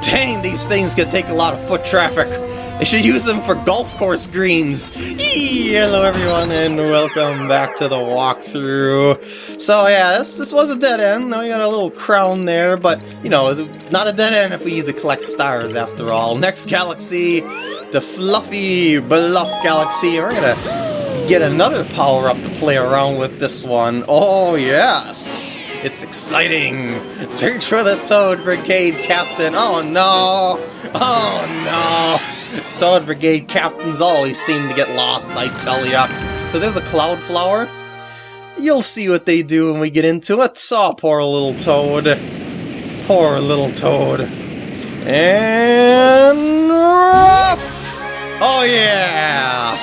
Dang, these things can take a lot of foot traffic. They should use them for golf course greens. Eee, hello everyone and welcome back to the walkthrough. So yeah, this, this was a dead end. Now we got a little crown there, but you know, not a dead end if we need to collect stars after all. Next galaxy, the fluffy bluff galaxy. We're gonna get another power-up to play around with this one. Oh yes! It's exciting! Search for the Toad Brigade Captain! Oh no! Oh no! Toad Brigade captains always seem to get lost, I tell ya. So there's a Cloud Flower. You'll see what they do when we get into it. Saw oh, poor little Toad. Poor little Toad. And... Ruff! Oh yeah!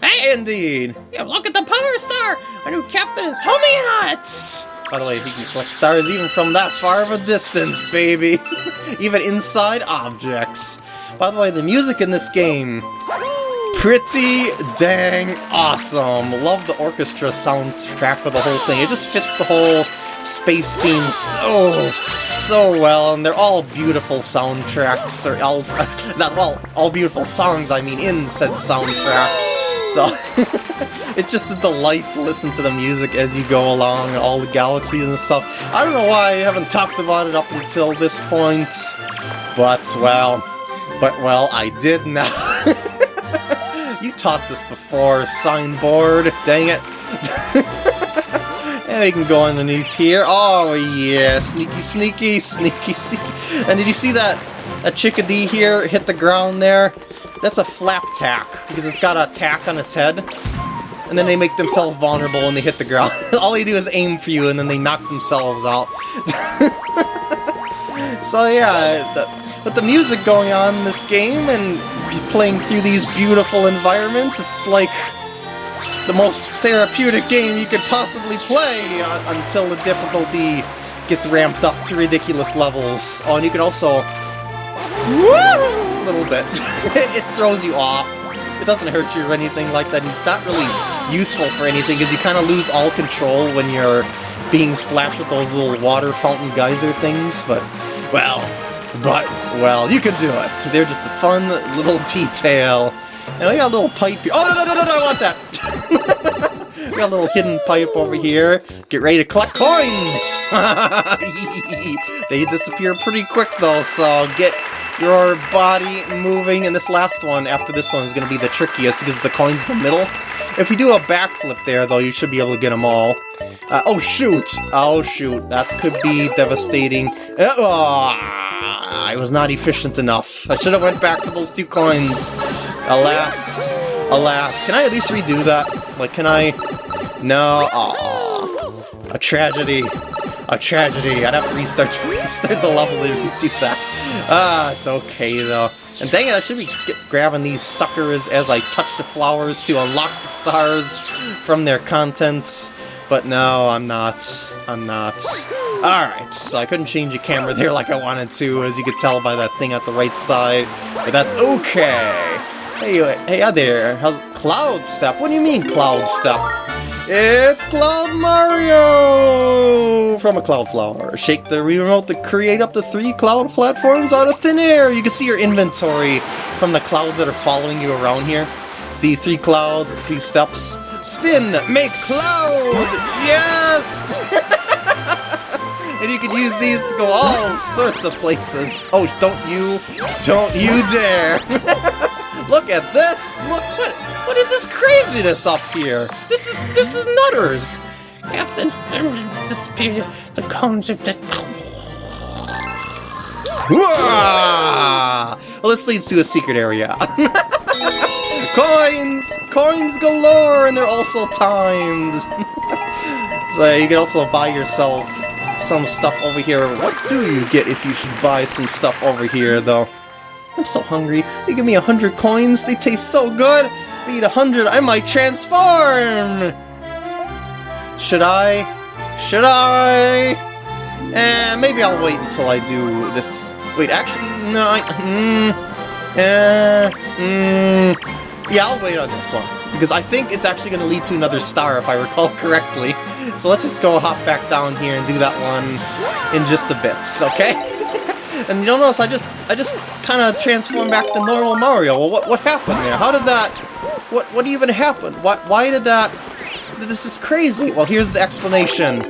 hey, indeed! Yeah, look at Power Star! Our new captain is homing in on it! By the way, he can collect stars even from that far of a distance, baby! even inside objects. By the way, the music in this game, pretty dang awesome. Love the orchestra soundtrack for the whole thing. It just fits the whole space theme so, so well, and they're all beautiful soundtracks, or all, not well, all beautiful songs, I mean, in said soundtrack. So, it's just a delight to listen to the music as you go along, all the galaxies and stuff. I don't know why I haven't talked about it up until this point, but, well, but, well, I did now. you taught this before, signboard, dang it. and we can go underneath here. Oh, yeah, sneaky, sneaky, sneaky, sneaky. And did you see that, that chickadee here hit the ground there? That's a flap tack, because it's got a tack on its head. And then they make themselves vulnerable and they hit the ground. All they do is aim for you, and then they knock themselves out. so yeah, the, with the music going on in this game, and playing through these beautiful environments, it's like the most therapeutic game you could possibly play uh, until the difficulty gets ramped up to ridiculous levels. Oh, and you can also... Woo! a little bit. it throws you off. It doesn't hurt you or anything like that. It's not really useful for anything because you kind of lose all control when you're being splashed with those little water fountain geyser things, but, well, but, well, you can do it. So they're just a fun little detail. And we got a little pipe here. Oh, no, no, no, no, I want that! we got a little hidden pipe over here. Get ready to collect coins! they disappear pretty quick, though, so get your body moving, and this last one, after this one, is going to be the trickiest because the coin's in the middle. If we do a backflip there, though, you should be able to get them all. Uh, oh, shoot! Oh, shoot. That could be devastating. Uh, oh, I was not efficient enough. I should have went back for those two coins. Alas. Alas. Can I at least redo that? Like, can I... No. A tragedy. A tragedy. I'd have to restart, restart the level to do that. Ah, it's okay though. And dang it, I should be grabbing these suckers as I touch the flowers to unlock the stars from their contents. But no, I'm not. I'm not. Alright, so I couldn't change the camera there like I wanted to, as you could tell by that thing at the right side. But that's okay. Hey, hey there. How's Cloud Step? What do you mean Cloud Step? It's Cloud Mario! From a Cloud Flower. Shake the remote to create up to three cloud platforms out of thin air. You can see your inventory from the clouds that are following you around here. See three clouds, three steps. Spin, make cloud! Yes! and you can use these to go all sorts of places. Oh, don't you, don't you dare! Look at this! Look, what, what is this craziness up here? This is, this is nutters! Captain, this is the concept that... Well, this leads to a secret area. coins! Coins galore, and they're also timed! so you can also buy yourself some stuff over here. What do you get if you should buy some stuff over here, though? I'm so hungry. They give me a hundred coins? They taste so good! If I eat a hundred, I might transform! Should I? Should I? Eh, maybe I'll wait until I do this. Wait, actually, no, I... Mm, eh, mm, yeah, I'll wait on this one. Because I think it's actually going to lead to another star, if I recall correctly. So let's just go hop back down here and do that one in just a bit, okay? And you'll notice I just I just kind of transformed back to normal Mario. Well, what what happened there? How did that? What what even happened? What why did that? This is crazy. Well, here's the explanation.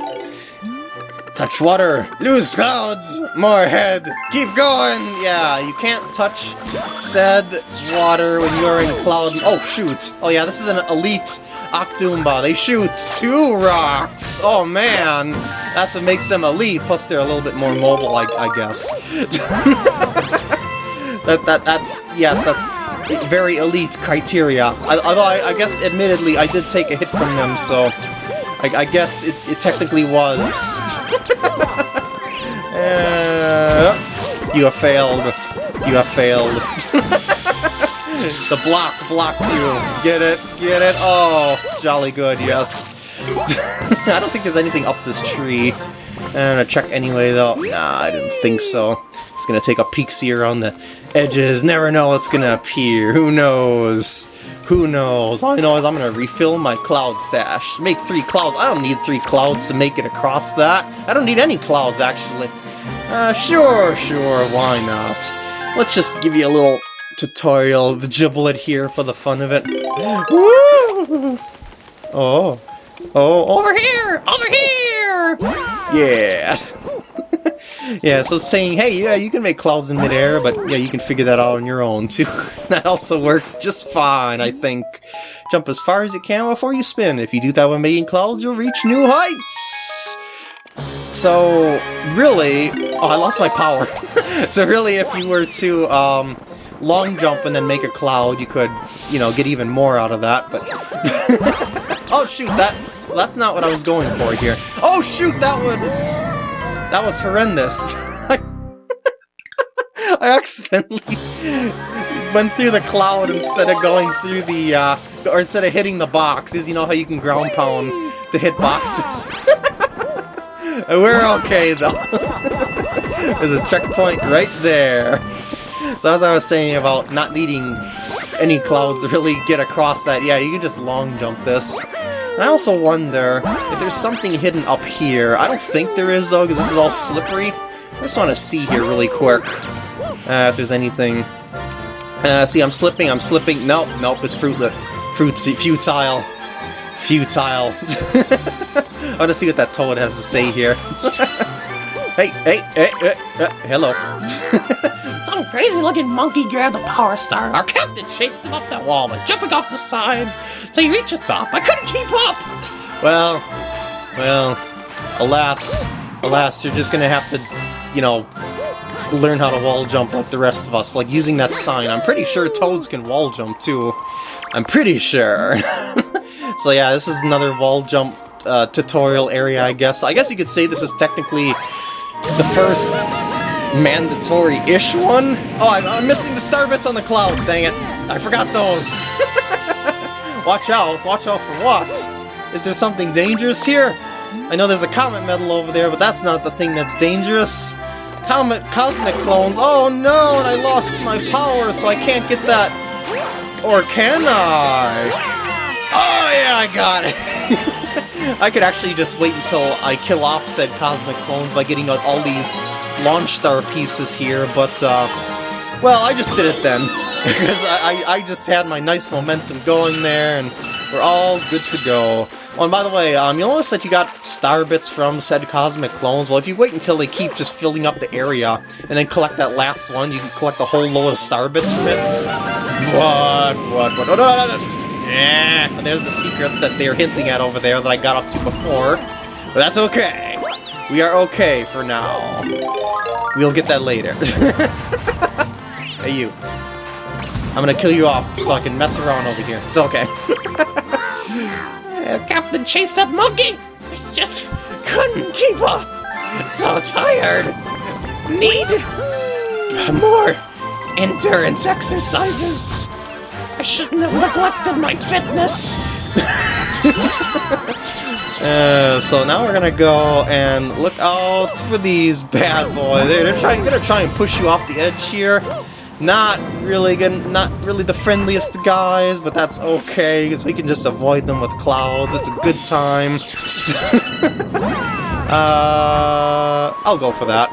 Touch water, lose clouds, more head, keep going! Yeah, you can't touch said water when you're in cloud... Oh, shoot! Oh yeah, this is an elite Octoomba. They shoot two rocks! Oh man! That's what makes them elite, plus they're a little bit more mobile, I, I guess. that, that, that, yes, that's very elite criteria. I, although I, I guess, admittedly, I did take a hit from them, so... I, I guess it, it technically was. uh, you have failed. You have failed. the block blocked you. Get it? Get it? Oh, jolly good, yes. I don't think there's anything up this tree. I'm gonna check anyway, though. Nah, I didn't think so. Just gonna take a peek see around the edges. Never know what's gonna appear. Who knows? Who knows? All I know is I'm gonna refill my cloud stash. Make three clouds. I don't need three clouds to make it across that. I don't need any clouds, actually. Uh, sure, sure, why not? Let's just give you a little tutorial, the giblet here for the fun of it. Woo! Oh. Oh, over here! Over here! Yeah! yeah, so saying, hey, yeah, you can make clouds in midair, but yeah, you can figure that out on your own, too. that also works just fine, I think. Jump as far as you can before you spin. If you do that when making clouds, you'll reach new heights! So, really... Oh, I lost my power. so really, if you were to, um, long jump and then make a cloud, you could, you know, get even more out of that, but... oh, shoot, that... That's not what I was going for here. Oh, shoot, that was... That was horrendous. I accidentally went through the cloud instead of going through the, uh, or instead of hitting the boxes. You know how you can ground pound to hit boxes? We're okay, though. There's a checkpoint right there. So as I was saying about not needing any clouds to really get across that, yeah, you can just long jump this. And I also wonder if there's something hidden up here. I don't think there is, though, because this is all slippery. I just want to see here really quick uh, if there's anything. Uh, see, I'm slipping, I'm slipping. Nope, nope, it's fruitlet. Fruit futile. Futile. I want to see what that toad has to say here. hey, hey, hey, hey, uh, hello. Some crazy-looking monkey grabbed a power star. Our captain chased him up that wall by jumping off the sides till he reached the top. I couldn't keep up! Well, well, alas, alas, you're just gonna have to, you know, learn how to wall jump like the rest of us, like using that sign. I'm pretty sure toads can wall jump too. I'm pretty sure. so yeah, this is another wall jump uh, tutorial area, I guess. I guess you could say this is technically the first mandatory-ish one. Oh, I'm, I'm, missing the star bits on the cloud, dang it. I forgot those. watch out, watch out for what? Is there something dangerous here? I know there's a comet medal over there, but that's not the thing that's dangerous. Comet Cosmic Clones, oh no, and I lost my power, so I can't get that. Or can I? Oh yeah, I got it. I could actually just wait until I kill off said Cosmic Clones by getting all these launch star pieces here, but, uh, well, I just did it then. because I, I just had my nice momentum going there, and we're all good to go. Oh, and by the way, um, you'll notice that you got star bits from said Cosmic Clones. Well, if you wait until they keep just filling up the area, and then collect that last one, you can collect a whole load of star bits from it. What? What? What? what, what? Yeah, and there's the secret that they're hinting at over there that I got up to before. But that's okay. We are okay for now. We'll get that later. hey, you. I'm gonna kill you off so I can mess around over here. It's okay. uh, Captain chased that monkey! I just couldn't keep up! So tired! Need more endurance exercises! Shouldn't have neglected my fitness! Uh, so now we're gonna go and look out for these bad boys. They're, they're trying, gonna try and push you off the edge here. Not really good, not really the friendliest guys, but that's okay because we can just avoid them with clouds. It's a good time. uh, I'll go for that.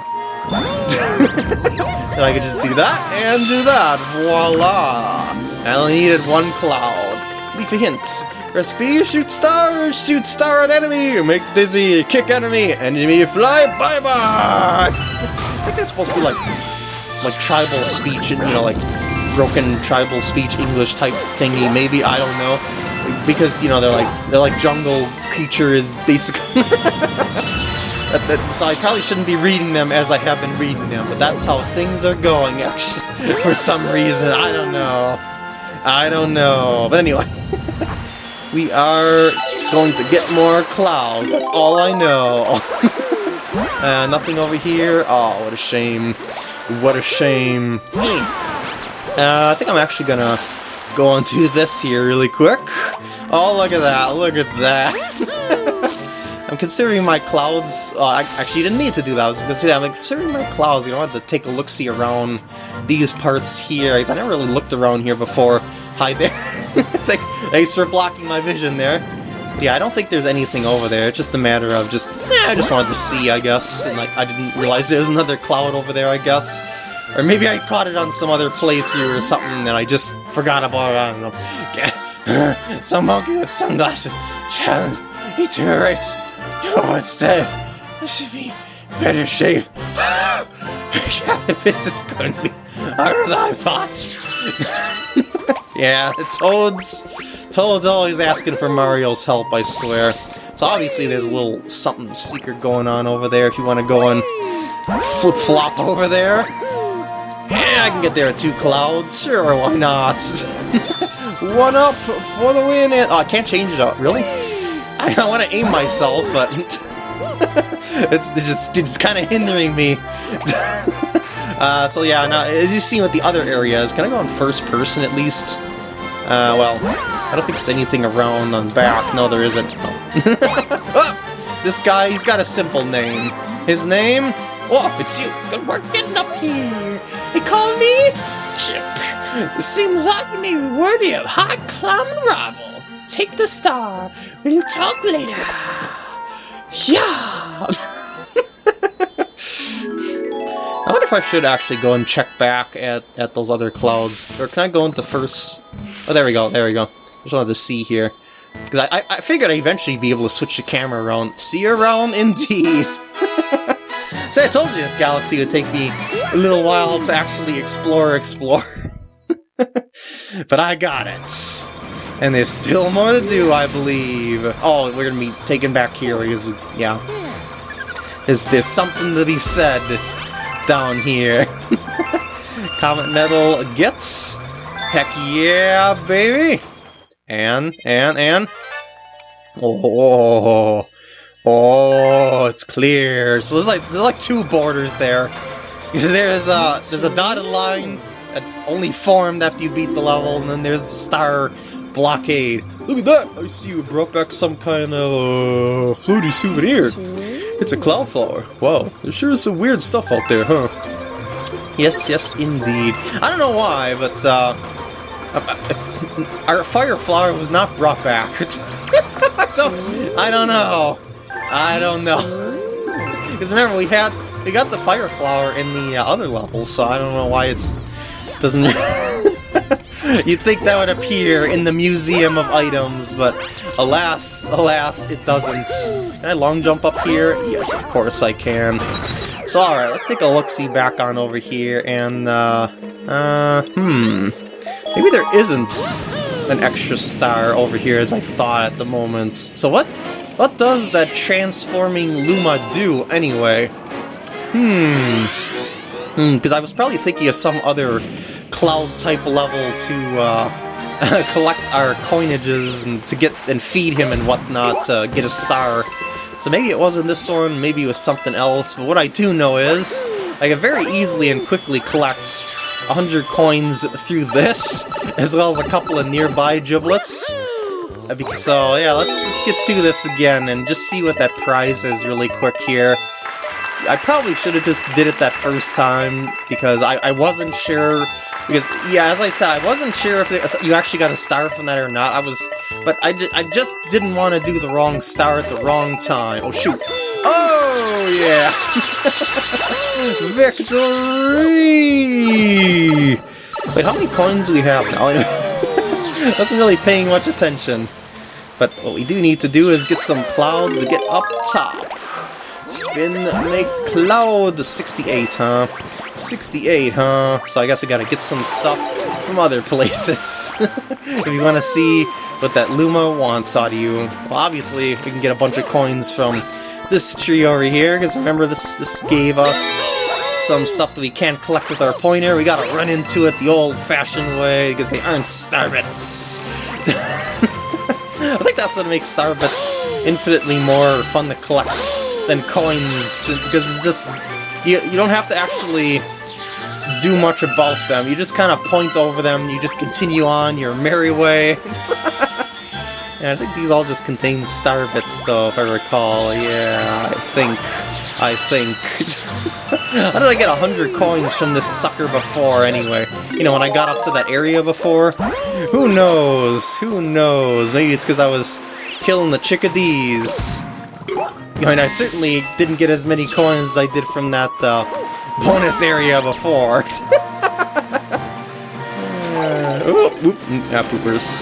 And I can just do that and do that. Voila! I only needed one cloud. Leafy a hint. Recipe, shoot star, shoot star at enemy, make dizzy, kick enemy, enemy fly, bye-bye! I think that's supposed to be like, like tribal speech, and you know, like broken tribal speech English type thingy, maybe, I don't know. Because, you know, they're like, they're like jungle creatures, basically. So I probably shouldn't be reading them as I have been reading them, but that's how things are going, actually, for some reason. I don't know. I don't know. But anyway, we are going to get more clouds. That's all I know. uh, nothing over here. Oh, what a shame. What a shame. Uh, I think I'm actually gonna go on to this here really quick. Oh, look at that. Look at that. I'm considering my clouds... Uh, I actually didn't need to do that. I was considering, I'm considering my clouds. You know, I had to take a look-see around these parts here. I never really looked around here before. Hi there. Thanks for blocking my vision there. Yeah, I don't think there's anything over there. It's just a matter of just... Eh, I just wanted to see, I guess. And like, I didn't realize there was another cloud over there, I guess. Or maybe I caught it on some other playthrough or something and I just forgot about it. I don't know. some monkey with sunglasses a race. You instead, I should be better shape. yeah, this is going to be harder than I thought. yeah, Toad's, Toad's always asking for Mario's help, I swear. So obviously there's a little something secret going on over there if you want to go and flip-flop over there. Yeah, I can get there at two clouds. Sure, why not? One up for the win. And, oh, I can't change it up. Really? I, I want to aim myself, but it's, it's just it's kind of hindering me. uh, so yeah, now as you see with the other areas, can I go on first person at least? Uh, well, I don't think there's anything around on back. No, there isn't. Oh. this guy, he's got a simple name. His name? Oh, it's you. Good work getting up here. They call me Chip. Seems like me worthy of high climbing rival. Take the star. We'll talk later. Yeah. I wonder if I should actually go and check back at, at those other clouds. Or can I go into first... Oh, there we go, there we go. Just wanted to see here. Because I, I, I figured I'd eventually be able to switch the camera around. See around, indeed. so I told you this galaxy would take me a little while to actually explore, explore. but I got it. And there's still more to do, I believe. Oh, we're gonna be taken back here because, yeah. There's, there's something to be said down here. Comet Medal gets. Heck yeah, baby! And, and, and... Oh, oh, it's clear. So there's like there's like two borders there. There's a there's a dotted line that's only formed after you beat the level, and then there's the star blockade. Look at that! I see you brought back some kind of uh, floaty souvenir. It's a cloud flower. Wow, there sure is some weird stuff out there, huh? Yes, yes, indeed. I don't know why, but uh, our fire flower was not brought back. so, I don't know. I don't know. Because remember, we had we got the fire flower in the uh, other levels, so I don't know why it's doesn't. You'd think that would appear in the museum of items, but alas, alas, it doesn't. Can I long jump up here? Yes, of course I can. So alright, let's take a look-see back on over here, and, uh, uh, hmm. Maybe there isn't an extra star over here as I thought at the moment. So what, what does that transforming Luma do, anyway? Hmm. Hmm, because I was probably thinking of some other cloud-type level to, uh, collect our coinages and to get and feed him and whatnot to get a star. So maybe it wasn't this one, maybe it was something else, but what I do know is I can very easily and quickly collect 100 coins through this, as well as a couple of nearby giblets. So yeah, let's let's get to this again and just see what that prize is really quick here. I probably should have just did it that first time, because I, I wasn't sure because, yeah, as I said, I wasn't sure if you actually got a star from that or not. I was, but I, I just didn't want to do the wrong star at the wrong time. Oh, shoot. Oh, yeah! Victory! Wait, how many coins do we have now? I wasn't really paying much attention. But what we do need to do is get some clouds to get up top. Spin, make cloud, 68, huh? 68, huh? So I guess I gotta get some stuff from other places. if you want to see what that Luma wants out of you. Well, obviously, we can get a bunch of coins from this tree over here, because remember this, this gave us some stuff that we can't collect with our pointer. We gotta run into it the old-fashioned way, because they aren't starbits. I think that's what makes starbits infinitely more fun to collect than coins, because it's just... You, you don't have to actually do much about them. You just kind of point over them, you just continue on your merry way. yeah, I think these all just contain star bits, though, if I recall. Yeah, I think. I think. How did I get 100 coins from this sucker before, anyway? You know, when I got up to that area before? Who knows? Who knows? Maybe it's because I was killing the chickadees. I mean, I certainly didn't get as many coins as I did from that, uh, bonus area before. uh, oop, oop, yeah, poopers.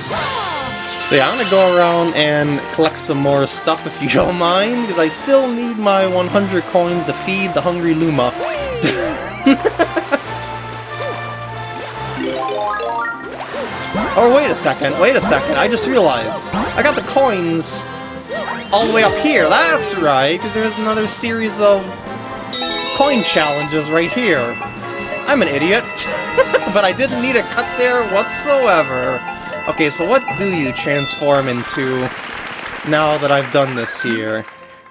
So yeah, I'm gonna go around and collect some more stuff if you don't mind, because I still need my 100 coins to feed the hungry Luma. oh, wait a second, wait a second, I just realized. I got the coins all the way up here, that's right, because there's another series of coin challenges right here. I'm an idiot, but I didn't need a cut there whatsoever. Okay, so what do you transform into now that I've done this here?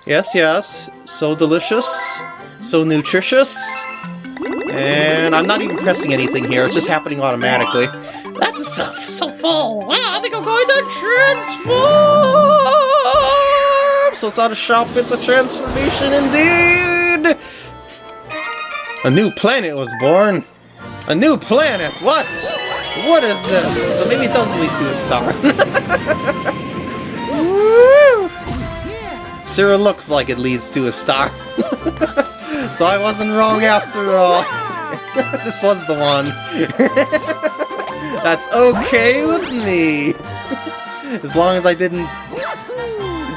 Yes, yes, so delicious, so nutritious, and I'm not even pressing anything here, it's just happening automatically. That's stuff, so full! Wow, I think I'm going to transform! So it's not a shop, it's a transformation indeed! A new planet was born. A new planet? What? What is this? So maybe it does lead to a star. Sure looks like it leads to a star. so I wasn't wrong after all. this was the one. That's okay with me. As long as I didn't,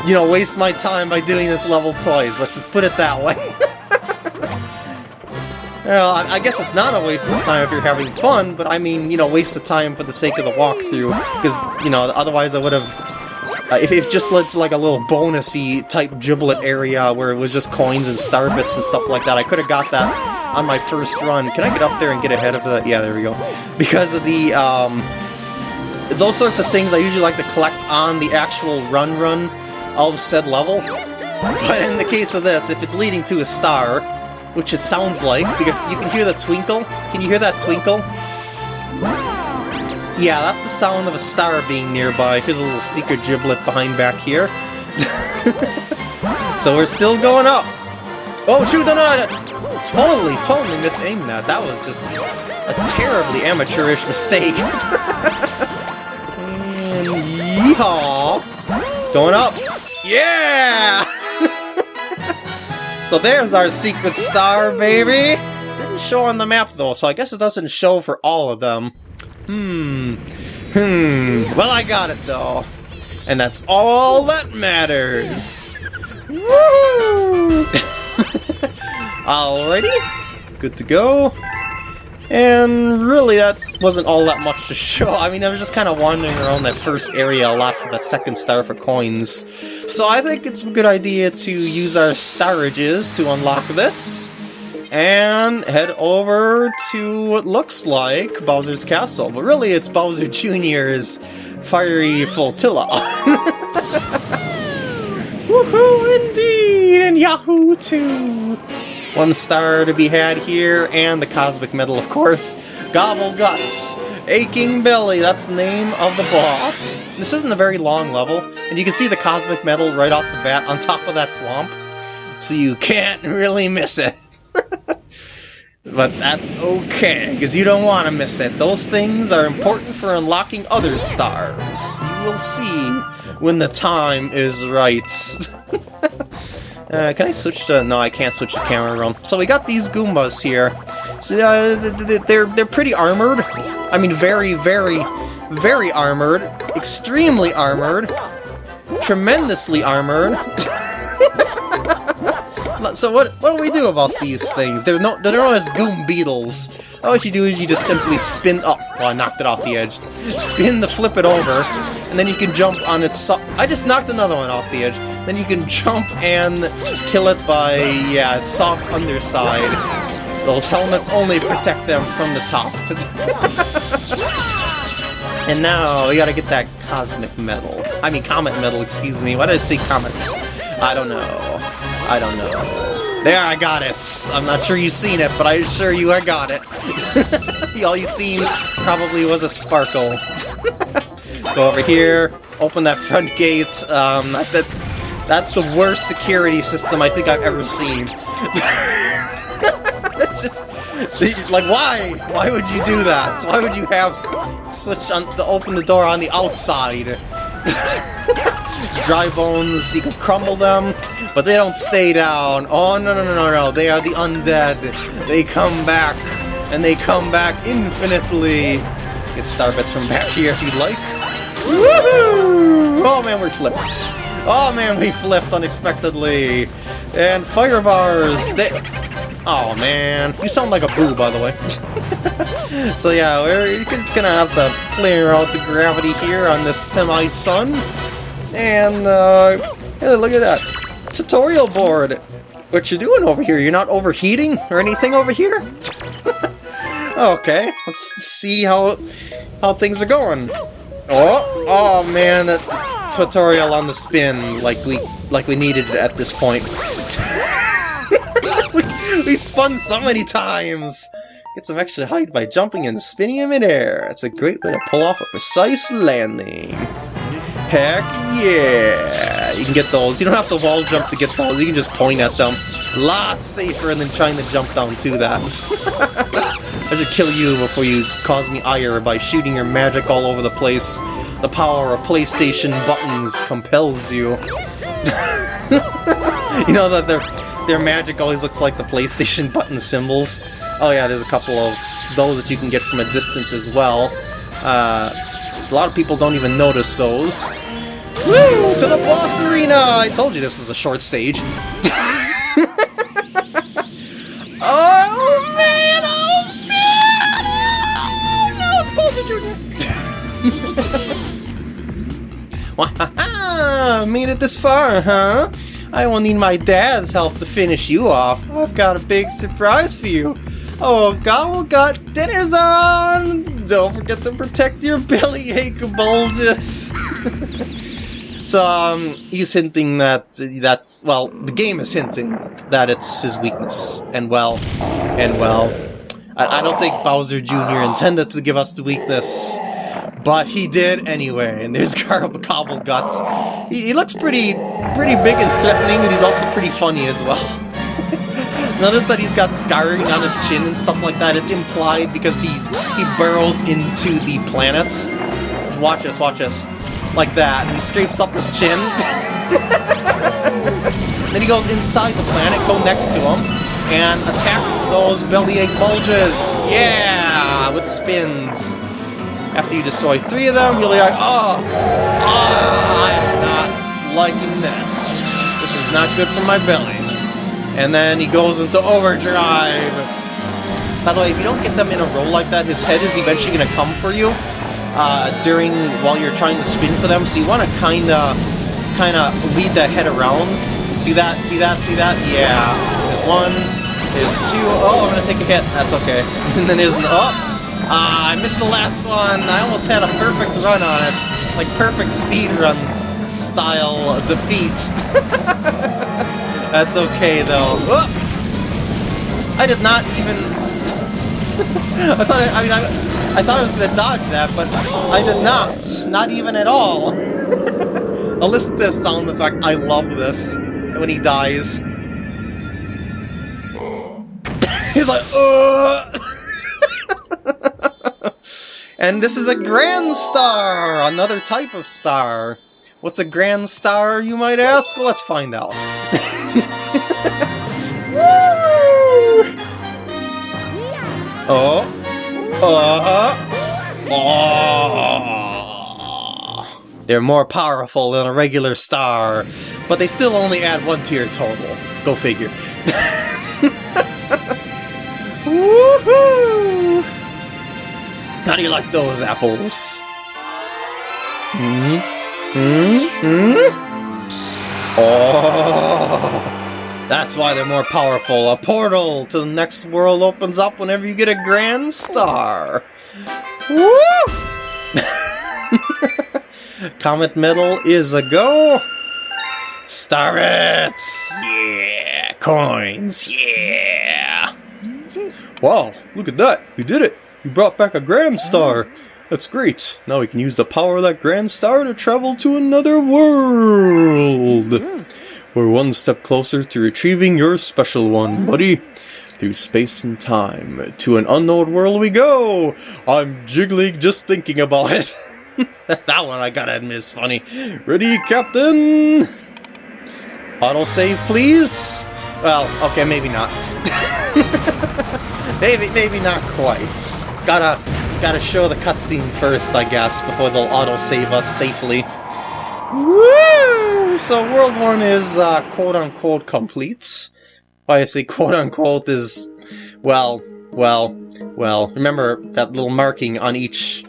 you know, waste my time by doing this level twice. Let's just put it that way. Well, I, guess it's not a waste of time if you're having fun, but I mean, you know, waste of time for the sake of the walkthrough, because, you know, otherwise I would have... Uh, if it just led to like a little bonusy type giblet area where it was just coins and star bits and stuff like that, I could have got that on my first run. Can I get up there and get ahead of that? Yeah, there we go. Because of the, um... Those sorts of things I usually like to collect on the actual run-run of said level. But in the case of this, if it's leading to a star, which it sounds like, because you can hear the twinkle. Can you hear that twinkle? Yeah, that's the sound of a star being nearby. Here's a little secret giblet behind back here. so we're still going up. Oh, shoot, no, no, no. Totally, totally misaimed that. That was just a terribly amateurish mistake. and yeehaw! Going up. Yeah! So there's our secret star, baby! Didn't show on the map, though, so I guess it doesn't show for all of them. Hmm. Hmm. Well, I got it, though. And that's all that matters! Woo! Alrighty. Good to go. And really, that wasn't all that much to show. I mean, I was just kind of wandering around that first area a lot for that second star for coins. So I think it's a good idea to use our starages to unlock this. And head over to what looks like Bowser's Castle. But really, it's Bowser Jr.'s Fiery Flotilla. Woohoo indeed! And Yahoo too! One star to be had here, and the Cosmic Medal, of course. Gobble Guts! Aching Belly, that's the name of the boss. This isn't a very long level, and you can see the Cosmic Medal right off the bat on top of that thwomp, so you can't really miss it. but that's okay, because you don't want to miss it. Those things are important for unlocking other stars. You will see when the time is right. Uh, can I switch to... No, I can't switch the camera room. So we got these Goombas here. So, uh, they're, they're pretty armored. I mean, very, very, very armored. Extremely armored. Tremendously armored. so what what do we do about these things? They're, no, they're known as Goombeetles. All you do is you just simply spin... Oh, well, I knocked it off the edge. Spin the flip it over, and then you can jump on its... So I just knocked another one off the edge. Then you can jump and kill it by, yeah, its soft underside. Those helmets only protect them from the top. and now, we gotta get that cosmic medal. I mean, comet medal, excuse me. Why did I say comet? I don't know. I don't know. There, I got it! I'm not sure you've seen it, but I assure you I got it. All you seen probably was a sparkle. Go over here, open that front gate. Um, that's that's the worst security system I think I've ever seen. just like why? Why would you do that? Why would you have such to open the door on the outside? Dry bones, you can crumble them, but they don't stay down. Oh no no no no no! They are the undead. They come back, and they come back infinitely. Get star bits from back here if you'd like. Woohoo! Oh man, we flipped. Oh man, we flipped unexpectedly. And fire bars, they... Oh man, you sound like a boo, by the way. so yeah, we're just gonna have to clear out the gravity here on this semi-sun. And, uh, look at that. Tutorial board. What you doing over here? You're not overheating or anything over here? okay, let's see how how things are going. Oh, oh man, that tutorial on the spin like we like we needed it at this point. we, we spun so many times! Get some extra height by jumping and spinning in midair. It's a great way to pull off a precise landing. Heck yeah! You can get those. You don't have to wall jump to get those. You can just point at them. Lots safer than trying to jump down to that. I should kill you before you cause me ire by shooting your magic all over the place. The power of PlayStation buttons compels you. you know that their their magic always looks like the PlayStation button symbols. Oh yeah, there's a couple of those that you can get from a distance as well. Uh, a lot of people don't even notice those. Woo! To the boss arena! I told you this was a short stage. oh man! Oh man! Oh, no, it's Bowser Jr. Wahaha! Made it this far, huh? I will need my dad's help to finish you off. I've got a big surprise for you. Oh, oh Gobblegut oh, dinner's on! Don't forget to protect your belly ache bulges. so, um, he's hinting that that's, well, the game is hinting that it's his weakness. And well, and well, I, I don't think Bowser Jr. intended to give us the weakness. But he did anyway, and there's Gut. He, he looks pretty pretty big and threatening, and he's also pretty funny as well. Notice that he's got scarring on his chin and stuff like that. It's implied because he's he burrows into the planet. Watch this, watch this. Like that. And he scrapes up his chin. then he goes inside the planet, go next to him, and attack those bellyache bulges. Yeah! With spins. After you destroy three of them, you'll be like, oh, oh, I am not liking this. This is not good for my belly. And then he goes into overdrive. By the way, if you don't get them in a row like that, his head is eventually going to come for you uh, during while you're trying to spin for them. So you want to kind of kind of lead the head around. See that? See that? See that? Yeah. There's one. There's two. Oh, I'm to take a hit. That's okay. And then there's an... Oh! Ah, I missed the last one. I almost had a perfect run on it. Like perfect speed run style defeat. That's okay though. Oh! I did not even... I thought I, I mean, I, I thought I was gonna dodge that, but I did not. Not even at all. now listen to this sound effect. I love this. When he dies. He's like! And this is a grand star! Another type of star. What's a grand star, you might ask? Well, let's find out. Uh. They're more powerful than a regular star, but they still only add one to your total. Go figure. Woohoo! How do you like those apples? Hmm? Hmm? Hmm? Oh! That's why they're more powerful. A portal to the next world opens up whenever you get a grand star. Woo! Comet Medal is a go. Starets! Yeah! Coins! Yeah! Wow, look at that! You did it! You brought back a Grand Star! That's great! Now we can use the power of that Grand Star to travel to another world! Hmm. We're one step closer to retrieving your special one, buddy! Through space and time, to an unknown world we go! I'm jiggling just thinking about it! that one I gotta admit is funny. Ready, Captain? Autosave, please? Well, okay, maybe not. maybe, maybe not quite. Gotta, gotta show the cutscene first, I guess, before they'll autosave us safely. Woo! So World 1 is, uh, quote-unquote complete. Say quote-unquote is, well, well, well, remember that little marking on each,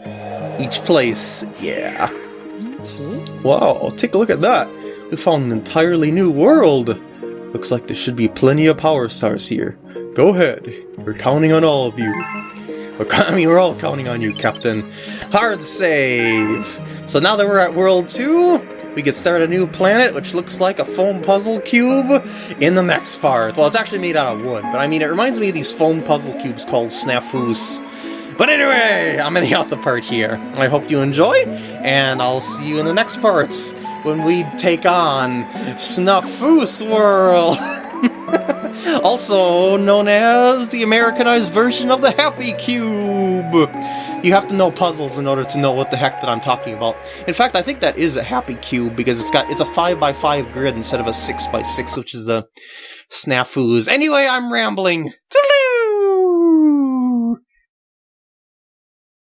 each place? Yeah. Wow, take a look at that! We found an entirely new world! Looks like there should be plenty of power stars here. Go ahead, we're counting on all of you. We're, I mean, we're all counting on you, Captain. Hard save! So now that we're at World 2, we can start a new planet, which looks like a foam puzzle cube in the next part. Well, it's actually made out of wood, but I mean, it reminds me of these foam puzzle cubes called snafus. But anyway, I'm ending out the part here. I hope you enjoyed, and I'll see you in the next parts when we take on Snafus World! also known as the Americanized version of the Happy Cube! You have to know puzzles in order to know what the heck that I'm talking about. In fact, I think that is a Happy Cube because it's got it's a 5x5 grid instead of a 6x6, which is the snafus. Anyway, I'm rambling.